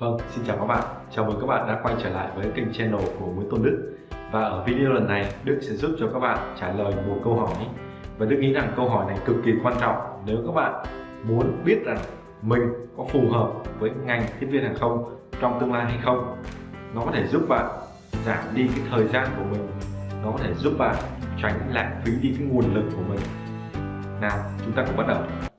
Vâng, xin chào các bạn. Chào mừng các bạn đã quay trở lại với kênh channel của Nguyễn Tôn Đức. Và ở video lần này, Đức sẽ giúp cho các bạn trả lời một câu hỏi. Và Đức nghĩ rằng câu hỏi này cực kỳ quan trọng nếu các bạn muốn biết rằng mình có phù hợp với ngành tiếp viên hàng không trong tương lai hay không. Nó có thể giúp bạn giảm đi cái thời gian của mình. Nó có thể giúp bạn tránh lãng phí đi cái nguồn lực của mình. Nào, chúng ta cùng bắt đầu. Đầu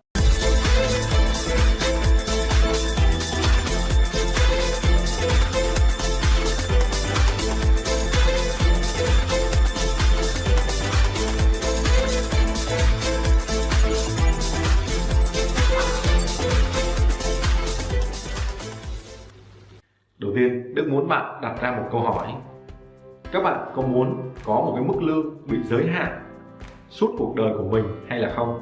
bạn đặt ra một câu hỏi. Các bạn có muốn có một cái mức lương bị giới hạn suốt cuộc đời của mình hay là không?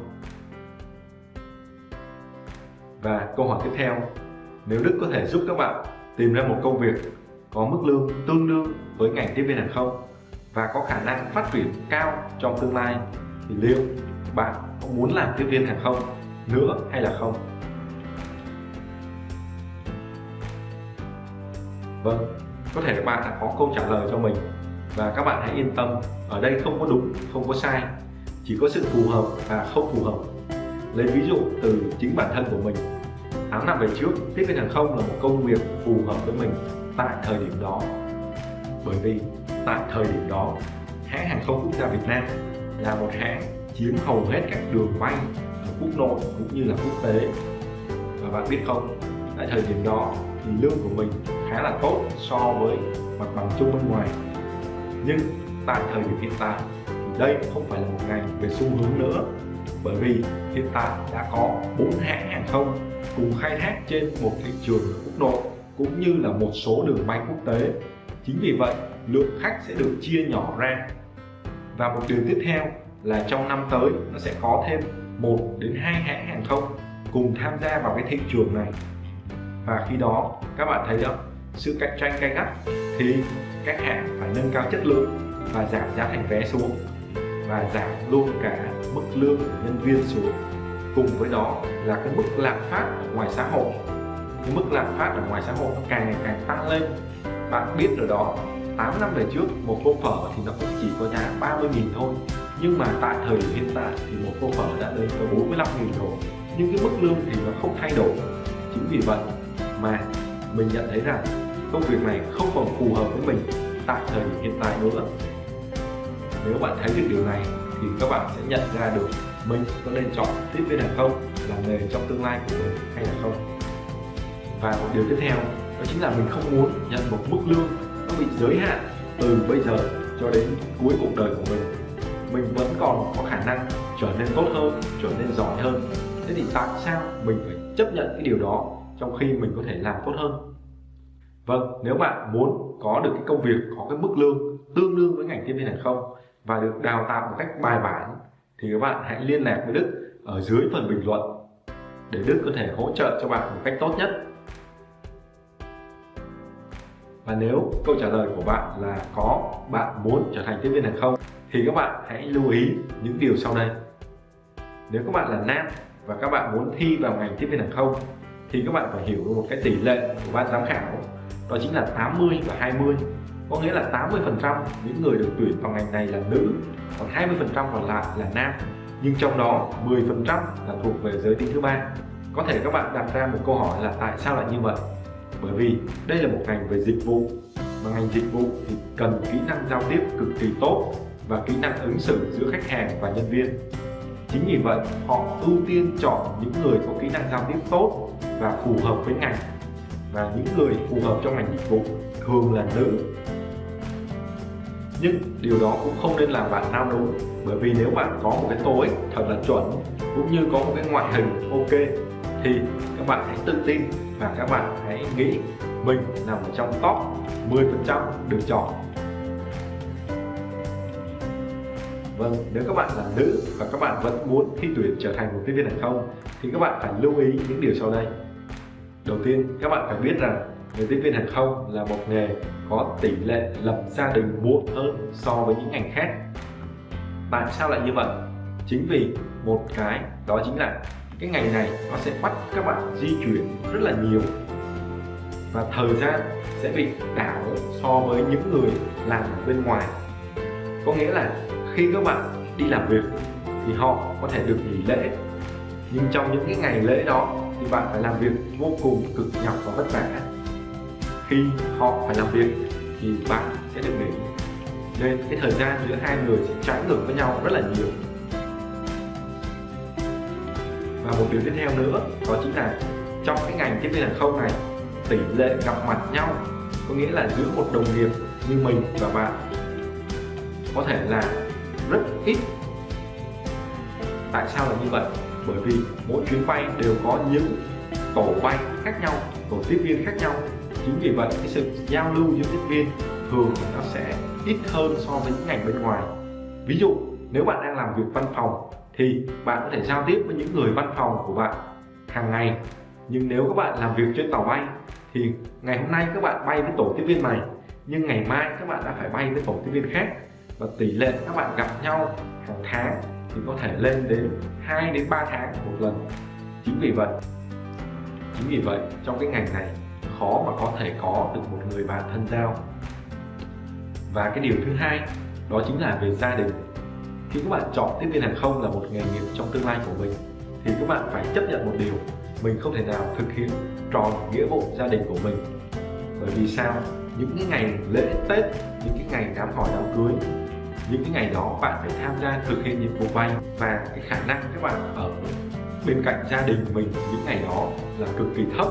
Và câu hỏi tiếp theo, nếu Đức có thể giúp các bạn tìm ra một công việc có mức lương tương đương với ngành tiếp viên hàng không và có khả năng phát triển cao trong tương lai thì liệu bạn có muốn làm tiếp viên hàng không nữa hay là không? Vâng, có thể các bạn đã có câu trả lời cho mình và các bạn hãy yên tâm, ở đây không có đúng, không có sai, chỉ có sự phù hợp và không phù hợp. Lấy ví dụ từ chính bản thân của mình. 8 năm về trước, tiếp viên hàng không là một công việc phù hợp với mình tại thời điểm đó. Bởi vì tại thời điểm đó, hãng hàng không quốc gia Việt Nam là một hãng chiếm hầu hết các đường bay ở quốc nội cũng như là quốc tế. Và bạn biết không, tại thời điểm đó thì lương của mình khá là tốt so với mặt bằng chung bên ngoài. Nhưng tại thời điểm hiện tại thì đây không phải là một ngành về xu hướng nữa, bởi vì hiện tại đã có bốn hãng hàng không cùng khai thác trên một thị trường quốc nội cũng như là một số đường bay quốc tế. Chính vì vậy, lượng khách sẽ được chia nhỏ ra. Và một điều tiếp theo là trong năm tới, nó sẽ có thêm một đến hai hãng hàng không cùng tham gia vào cái thị trường này và khi đó, các bạn thấy đó sự cạnh tranh gay gắt thì các hãng phải nâng cao chất lượng và giảm giá thành vé xuống và giảm luôn cả mức lương của nhân viên xuống. Cùng với đó là cái mức lạm phát ở ngoài xã hội. Cái mức lạm phát ở ngoài xã hội nó càng ngày càng tăng lên. Bạn biết rồi đó 8 năm về trước, một tô phở thì nó cũng chỉ có giá 30 nghìn thôi. Nhưng mà tại thời điểm hiện tại thì một tô phở đã lên tới 45 nghìn rồi. Nhưng cái mức lương thì nó không thay đổi. Chính vì vậy mà mình nhận thấy rằng công việc này không còn phù hợp với mình tại thời điểm hiện tại nữa. Nếu bạn thấy được điều này thì các bạn sẽ nhận ra được mình có nên chọn tiếp viên hàng không, là nghề trong tương lai của mình hay là không. Và một điều tiếp theo, đó chính là mình không muốn nhận một mức lương nó bị giới hạn từ bây giờ cho đến cuối cuộc đời của mình. Mình vẫn còn có khả năng trở nên tốt hơn, trở nên giỏi hơn. Thế thì tại sao mình phải chấp nhận cái điều đó? Trong khi mình có thể làm tốt hơn Vâng, nếu bạn muốn có được cái công việc có cái mức lương tương đương với ngành tiếp viên hàng không và được đào tạo một cách bài bản thì các bạn hãy liên lạc với Đức ở dưới phần bình luận để Đức có thể hỗ trợ cho bạn một cách tốt nhất. Và nếu câu trả lời của bạn là có bạn muốn trở thành tiếp viên hàng không thì các bạn hãy lưu ý những điều sau đây. Nếu các bạn là nam và các bạn muốn thi vào ngành tiếp viên hàng không thì các bạn phải hiểu một cái tỷ lệ của ban giám khảo, đó chính là 80 và 20 có nghĩa là 80% những người được tuyển vào ngành này là nữ, còn 20% còn lại là nam. Nhưng trong đó 10% là thuộc về giới tính thứ ba. Có thể các bạn đặt ra một câu hỏi là tại sao lại như vậy? Bởi vì đây là một ngành về dịch vụ mà ngành dịch vụ thì cần kỹ năng giao tiếp cực kỳ tốt và kỹ năng ứng xử giữa khách hàng và nhân viên. Chính vì vậy, họ ưu tiên chọn những người có kỹ năng giao tiếp tốt và phù hợp với ngành. Và những người phù hợp trong ngành dịch vụ thường là nữ. Nhưng điều đó cũng không nên làm bạn nao núng bởi vì nếu bạn có một cái tối thật là chuẩn cũng như có một cái ngoại hình ok thì các bạn hãy tự tin và các bạn hãy nghĩ mình nằm trong top 10% được chọn. Vâng, nếu các bạn là nữ và các bạn vẫn muốn thi tuyển trở thành một tiếp viên hàng không thì các bạn phải lưu ý những điều sau đây. Đầu tiên, các bạn phải biết rằng nghề tiếp viên hàng không là một nghề có tỷ lệ lập gia đình muộn hơn so với những ngành khác. Tại sao lại như vậy? Chính vì một cái đó chính là cái ngành này nó sẽ bắt các bạn di chuyển rất là nhiều. và thời gian sẽ bị đảo so với những người làm ở bên ngoài có nghĩa là khi các bạn đi làm việc thì họ có thể được nghỉ lễ nhưng trong những cái ngày lễ đó thì bạn phải làm việc vô cùng cực nhọc và vất vả. Khi họ phải làm việc thì bạn sẽ được nghỉ. Nên cái thời gian giữa hai người sẽ trái ngược với nhau rất là nhiều. Và một điều tiếp theo nữa, đó chính là trong cái ngành tiếp viên hàng không này, tỷ lệ gặp mặt nhau có nghĩa là giữa một đồng nghiệp như mình và bạn có thể là rất ít. Tại sao là như vậy? Bởi vì mỗi chuyến bay đều có những tổ bay khác nhau, tổ tiếp viên khác nhau. Chính vì vậy, cái sự giao lưu giữa tiếp viên thường nó sẽ ít hơn so với những ngành bên ngoài. Ví dụ, nếu bạn đang làm việc văn phòng thì bạn có thể giao tiếp với những người văn phòng của bạn hàng ngày. Nhưng nếu các bạn làm việc trên tàu bay thì ngày hôm nay các bạn bay với tổ tiếp viên này, nhưng ngày mai các bạn đã phải bay với tổ tiếp viên khác. Và tỷ lệ các bạn gặp nhau hàng tháng thì có thể lên đến 2 đến 3 tháng một lần. Chính vì vậy, chính vì vậy trong cái ngành này khó mà có thể có được một người bạn thân giao. Và cái điều thứ hai, đó chính là về gia đình. Khi các bạn chọn tiếp viên hàng không là một nghề nghiệp trong tương lai của mình, thì các bạn phải chấp nhận một điều, mình không thể nào thực hiện tròn nghĩa vụ gia đình của mình. Bởi vì sao? Những cái ngày lễ tết, những cái ngày đám hỏi đám cưới những cái ngày đó bạn phải tham gia thực hiện nhiệm vụ bay và cái khả năng các bạn ở bên cạnh gia đình mình những ngày đó là cực kỳ thấp.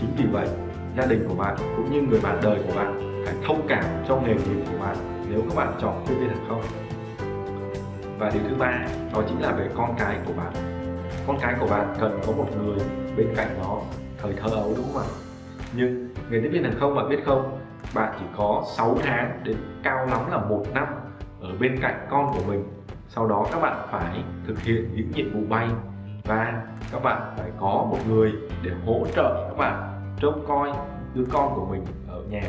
Chính vì vậy, gia đình của bạn cũng như người bạn đời của bạn phải thông cảm cho nghề nghiệp của bạn nếu các bạn chọn tiếp viên hàng không. Và điều thứ ba, đó chính là về con cái của bạn. Con cái của bạn cần có một người bên cạnh nó thời thơ ấu, đúng không ạ? Nhưng nghề tiếp viên hàng không bạn biết không? Bạn chỉ có 6 tháng đến cao lắm là một năm ở bên cạnh con của mình. Sau đó các bạn phải thực hiện những nhiệm vụ bay và các bạn phải có một người để hỗ trợ các bạn trông coi đứa con của mình ở nhà.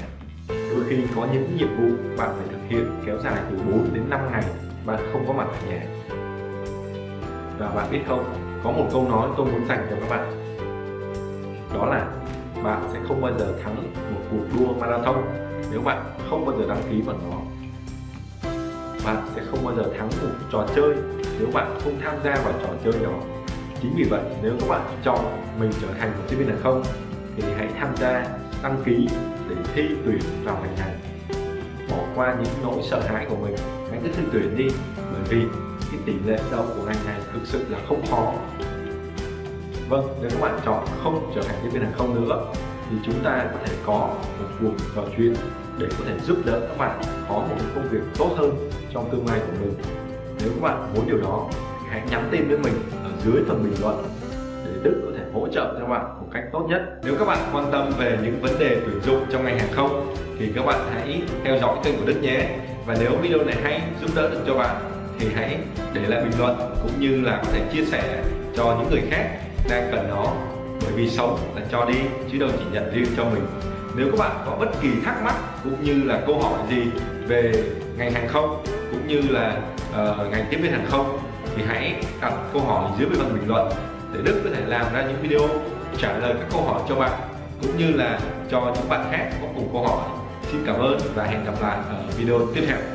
Đôi khi có những nhiệm vụ bạn phải thực hiện kéo dài từ 4 đến 5 ngày, bạn không có mặt ở nhà. Và bạn biết không, có một câu nói tôi muốn dành cho các bạn. Đó là bạn sẽ không bao giờ thắng một cuộc đua marathon. Nếu bạn không bao giờ đăng ký vào nó, bạn sẽ không bao giờ thắng một trò chơi nếu bạn không tham gia vào trò chơi đó. Chính vì vậy, nếu các bạn chọn mình trở thành một sinh viên hàng không, thì hãy tham gia, đăng ký để thi tuyển vào ngành này. Bỏ qua những nỗi sợ hãi của mình, hãy cứ thi tuyển đi, bởi vì cái tỷ lệ đậu của ngành này thực sự là không khó vâng nếu các bạn chọn không trở thành tiếp viên hàng không nữa, thì chúng ta có thể có một cuộc trò chuyện để có thể giúp đỡ các bạn có một công việc tốt hơn trong tương lai của mình. Nếu các bạn muốn điều đó hãy nhắn tin với mình ở dưới phần bình luận để Đức có thể hỗ trợ cho bạn một cách tốt nhất. Nếu các bạn quan tâm về những vấn đề tuyển dụng trong ngành hàng không, thì các bạn hãy theo dõi kênh của Đức nhé. Và nếu video này hay, giúp đỡ được cho bạn, thì hãy để lại bình luận cũng như là có thể chia sẻ cho những người khác đang cần nó. Bởi vì sống là cho đi chứ đâu chỉ nhận riêng cho mình. Nếu các bạn có bất kỳ thắc mắc cũng như là câu hỏi gì về ngành hàng không cũng như là uh, ngành tiếp viên hàng không thì hãy đặt câu hỏi dưới bên phần bình luận để Đức có thể làm ra những video trả lời các câu hỏi cho bạn cũng như là cho những bạn khác có cùng câu hỏi. Xin cảm ơn và hẹn gặp lại ở video tiếp theo.